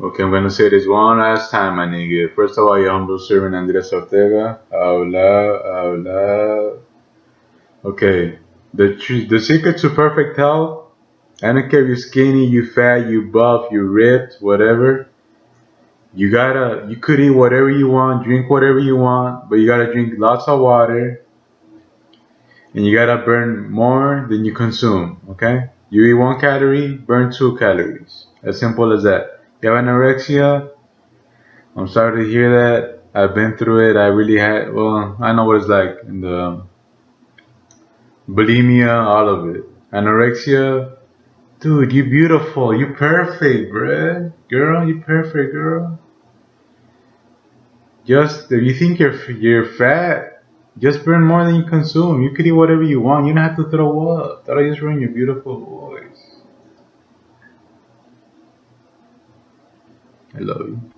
Okay, I'm gonna say this one last time, my nigga. First of all, your humble servant Andres Ortega. Hola, hola. Okay, the the secret to perfect health. I don't care if you're skinny, you fat, you buff, you ripped, whatever. You gotta, you could eat whatever you want, drink whatever you want, but you gotta drink lots of water, and you gotta burn more than you consume. Okay? You eat one calorie, burn two calories. As simple as that. You have anorexia? I'm sorry to hear that. I've been through it. I really had, well, I know what it's like. The bulimia, all of it. Anorexia, dude, you beautiful. You perfect, bruh. Girl, you perfect, girl. Just, if you think you're, you're fat, just burn more than you consume. You could eat whatever you want. You don't have to throw up. Thought I just ruined your beautiful voice. You.